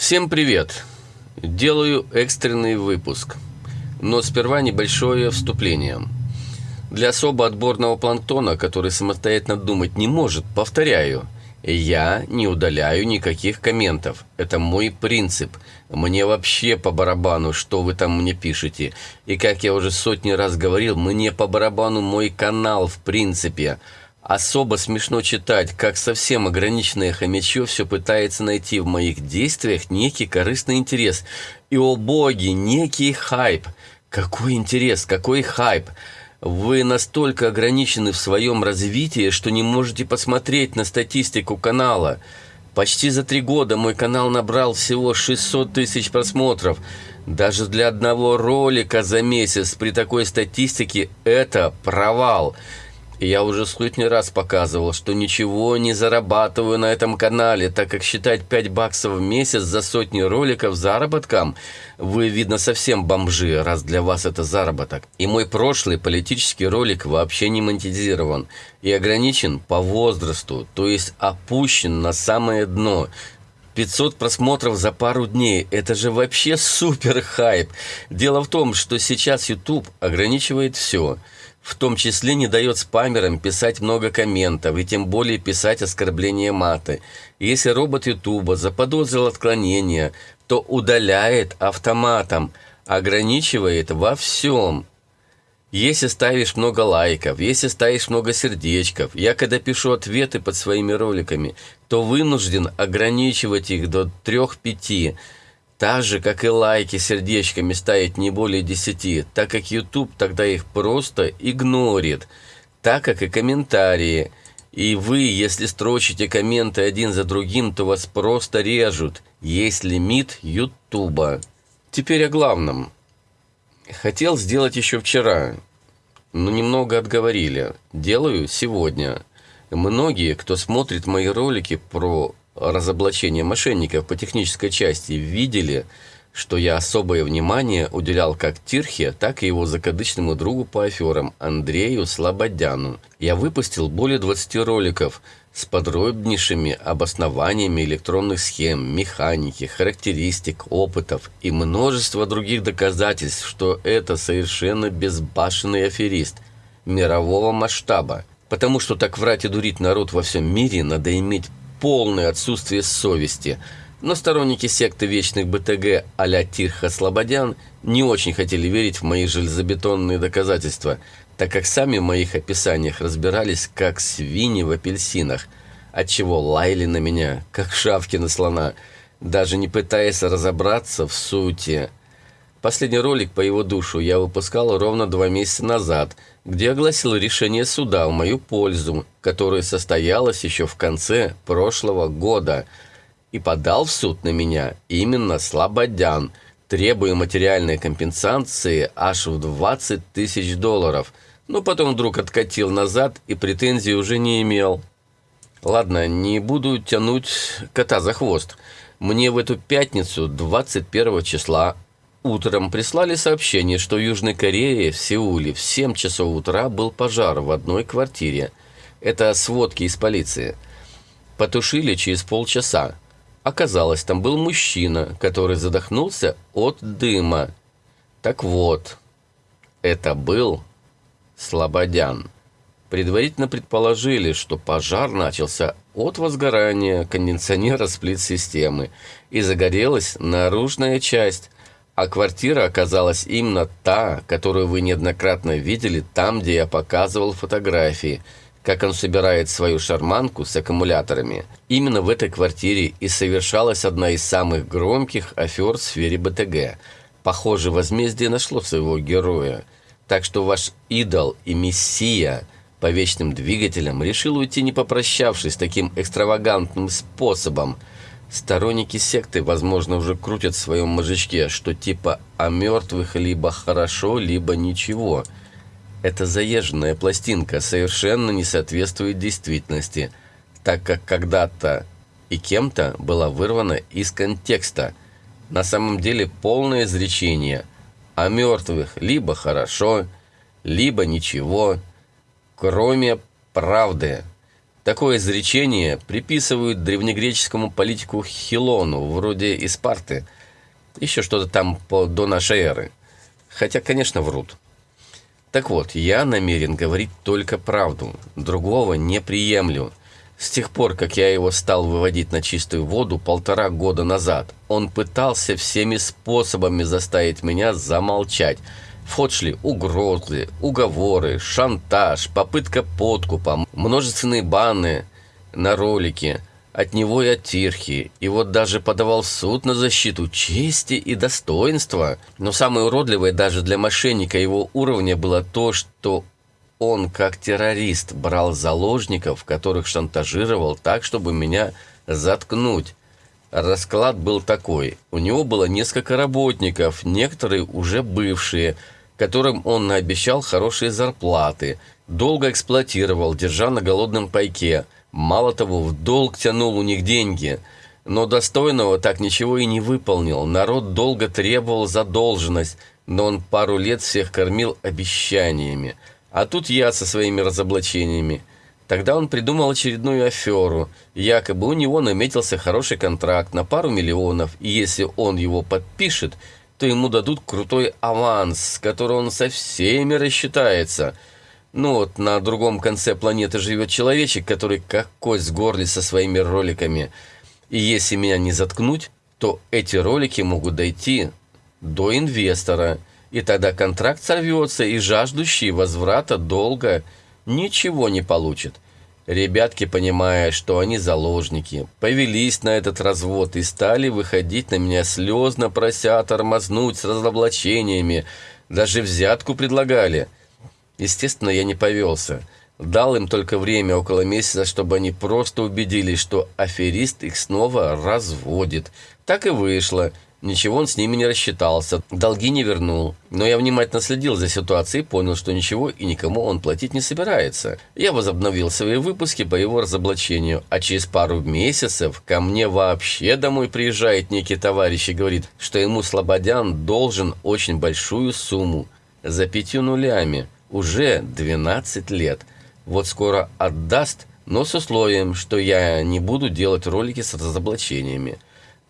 Всем привет! Делаю экстренный выпуск, но сперва небольшое вступление. Для особо отборного планктона, который самостоятельно думать не может, повторяю, я не удаляю никаких комментов. Это мой принцип. Мне вообще по барабану, что вы там мне пишете. И как я уже сотни раз говорил, мне по барабану мой канал в принципе – Особо смешно читать, как совсем ограниченное хомячье все пытается найти в моих действиях некий корыстный интерес. И, о боги, некий хайп. Какой интерес, какой хайп. Вы настолько ограничены в своем развитии, что не можете посмотреть на статистику канала. Почти за три года мой канал набрал всего 600 тысяч просмотров. Даже для одного ролика за месяц при такой статистике это провал. Я уже сотни раз показывал, что ничего не зарабатываю на этом канале, так как считать 5 баксов в месяц за сотни роликов заработком, вы, видно, совсем бомжи, раз для вас это заработок. И мой прошлый политический ролик вообще не монетизирован и ограничен по возрасту, то есть опущен на самое дно. 500 просмотров за пару дней. Это же вообще супер хайп. Дело в том, что сейчас YouTube ограничивает все – в том числе не дает спамерам писать много комментов и тем более писать оскорбления маты. Если робот Ютуба заподозрил отклонение, то удаляет автоматом, ограничивает во всем. Если ставишь много лайков, если ставишь много сердечков, я когда пишу ответы под своими роликами, то вынужден ограничивать их до 3-5 так же, как и лайки сердечками ставить не более 10, так как YouTube тогда их просто игнорит, так как и комментарии. И вы, если строчите комменты один за другим, то вас просто режут. Есть лимит YouTube. Теперь о главном. Хотел сделать еще вчера, но немного отговорили. Делаю сегодня. Многие, кто смотрит мои ролики про разоблачения мошенников по технической части видели, что я особое внимание уделял как Тирхе, так и его закадычному другу по аферам Андрею Слободяну. Я выпустил более 20 роликов с подробнейшими обоснованиями электронных схем, механики, характеристик, опытов и множество других доказательств, что это совершенно безбашенный аферист мирового масштаба. Потому что так врать и дурить народ во всем мире надо иметь полное отсутствие совести. Но сторонники секты вечных БТГ а-ля Тирха Слободян не очень хотели верить в мои железобетонные доказательства, так как сами в моих описаниях разбирались как свиньи в апельсинах, отчего лаяли на меня, как шавки на слона, даже не пытаясь разобраться в сути. Последний ролик по его душу я выпускал ровно два месяца назад – где огласил решение суда в мою пользу, которое состоялось еще в конце прошлого года, и подал в суд на меня именно Слободян, требуя материальной компенсации аж в 20 тысяч долларов, но потом вдруг откатил назад и претензий уже не имел. Ладно, не буду тянуть кота за хвост. Мне в эту пятницу, 21 числа, Утром прислали сообщение, что в Южной Корее, в Сеуле, в 7 часов утра был пожар в одной квартире. Это сводки из полиции. Потушили через полчаса. Оказалось, там был мужчина, который задохнулся от дыма. Так вот, это был Слободян. Предварительно предположили, что пожар начался от возгорания кондиционера сплит-системы и загорелась наружная часть – а квартира оказалась именно та, которую вы неоднократно видели там, где я показывал фотографии, как он собирает свою шарманку с аккумуляторами. Именно в этой квартире и совершалась одна из самых громких афер в сфере БТГ. Похоже, возмездие нашло своего героя. Так что ваш идол и мессия по вечным двигателям решил уйти не попрощавшись таким экстравагантным способом – Сторонники секты, возможно, уже крутят в своем мозжечке, что типа о мертвых либо хорошо, либо ничего. Эта заезженная пластинка совершенно не соответствует действительности, так как когда-то и кем-то была вырвана из контекста. На самом деле полное изречение о мертвых либо хорошо, либо ничего, кроме правды. Такое изречение приписывают древнегреческому политику Хилону, вроде из Спарты. Еще что-то там по, до нашей эры. Хотя, конечно, врут. Так вот, я намерен говорить только правду. Другого не приемлю. С тех пор, как я его стал выводить на чистую воду полтора года назад, он пытался всеми способами заставить меня замолчать. В ход шли угрозы, уговоры, шантаж, попытка подкупа, множественные баны на ролики от него и от Тирхи. И вот даже подавал в суд на защиту чести и достоинства. Но самое уродливое даже для мошенника его уровня было то, что он, как террорист, брал заложников, которых шантажировал так, чтобы меня заткнуть. Расклад был такой. У него было несколько работников, некоторые уже бывшие, которым он наобещал хорошие зарплаты, долго эксплуатировал, держа на голодном пайке. Мало того, в долг тянул у них деньги. Но достойного так ничего и не выполнил. Народ долго требовал задолженность, но он пару лет всех кормил обещаниями. А тут я со своими разоблачениями. Тогда он придумал очередную аферу. Якобы у него наметился хороший контракт на пару миллионов, и если он его подпишет, то ему дадут крутой аванс, с которого он со всеми рассчитается. Ну вот, на другом конце планеты живет человечек, который как кость с горле со своими роликами. И если меня не заткнуть, то эти ролики могут дойти до инвестора – и тогда контракт сорвется, и жаждущий возврата долга ничего не получит. Ребятки, понимая, что они заложники, повелись на этот развод и стали выходить на меня слезно, прося тормознуть с разоблачениями. Даже взятку предлагали. Естественно, я не повелся. Дал им только время, около месяца, чтобы они просто убедились, что аферист их снова разводит. Так и вышло. Ничего он с ними не рассчитался, долги не вернул. Но я внимательно следил за ситуацией и понял, что ничего и никому он платить не собирается. Я возобновил свои выпуски по его разоблачению, а через пару месяцев ко мне вообще домой приезжает некий товарищ и говорит, что ему Слободян должен очень большую сумму, за пятью нулями, уже 12 лет. Вот скоро отдаст, но с условием, что я не буду делать ролики с разоблачениями.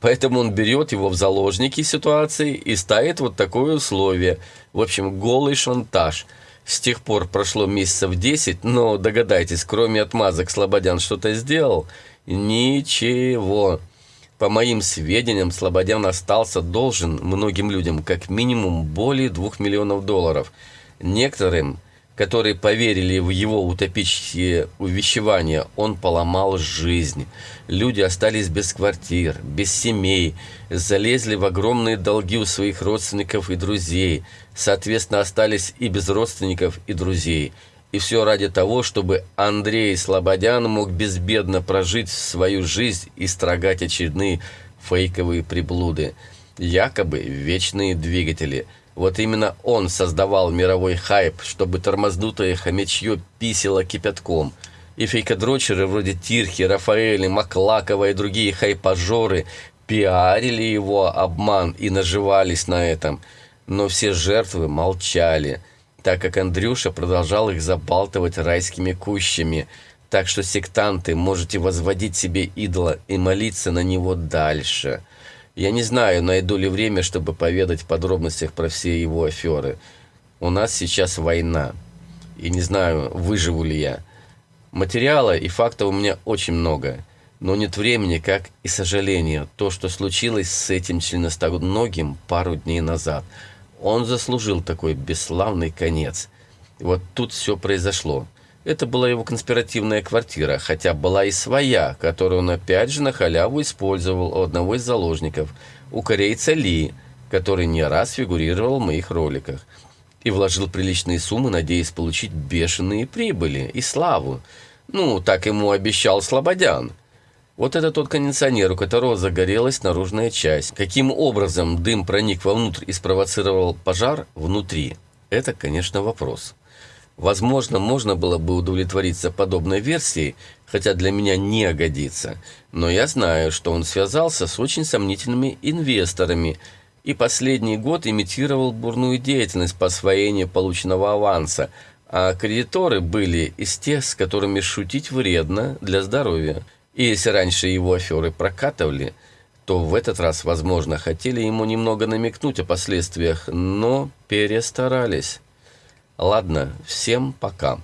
Поэтому он берет его в заложники ситуации и ставит вот такое условие. В общем, голый шантаж. С тех пор прошло месяцев 10, но догадайтесь, кроме отмазок Слободян что-то сделал? Ничего. По моим сведениям, Слободян остался должен многим людям как минимум более 2 миллионов долларов. Некоторым – которые поверили в его утопические увещевания, он поломал жизнь. Люди остались без квартир, без семей, залезли в огромные долги у своих родственников и друзей, соответственно, остались и без родственников и друзей. И все ради того, чтобы Андрей Слободян мог безбедно прожить свою жизнь и строгать очередные фейковые приблуды. Якобы вечные двигатели – вот именно он создавал мировой хайп, чтобы тормознутое хомячье писало кипятком. И фейкодрочеры вроде Тирхи, Рафаэли, Маклакова и другие хайпажоры пиарили его обман и наживались на этом. Но все жертвы молчали, так как Андрюша продолжал их забалтывать райскими кущами. Так что сектанты можете возводить себе идола и молиться на него дальше. Я не знаю, найду ли время, чтобы поведать в подробностях про все его аферы. У нас сейчас война. И не знаю, выживу ли я. Материала и фактов у меня очень много. Но нет времени, как и сожаления. То, что случилось с этим членостоногим пару дней назад. Он заслужил такой бесславный конец. Вот тут все произошло. Это была его конспиративная квартира, хотя была и своя, которую он опять же на халяву использовал у одного из заложников, у корейца Ли, который не раз фигурировал в моих роликах. И вложил приличные суммы, надеясь получить бешеные прибыли и славу. Ну, так ему обещал Слободян. Вот это тот кондиционер, у которого загорелась наружная часть. Каким образом дым проник вовнутрь и спровоцировал пожар внутри? Это, конечно, вопрос. Возможно, можно было бы удовлетвориться подобной версией, хотя для меня не годится. Но я знаю, что он связался с очень сомнительными инвесторами и последний год имитировал бурную деятельность по освоению полученного аванса, А кредиторы были из тех, с которыми шутить вредно для здоровья. И если раньше его аферы прокатывали, то в этот раз, возможно, хотели ему немного намекнуть о последствиях, но перестарались. Ладно, всем пока.